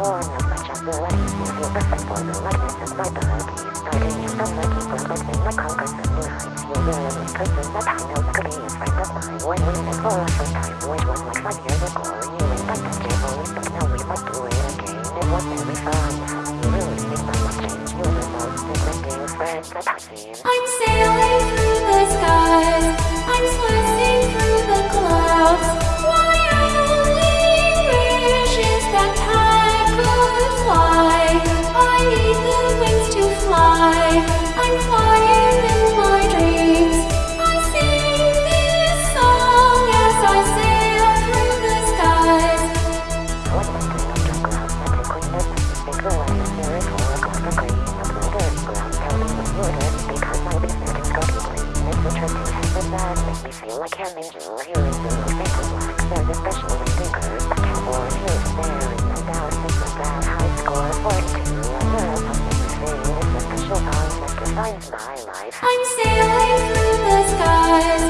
Foreign of my chest, the lightning, the oppressive for the lightness of my beloved, starting I'm sailing through the skies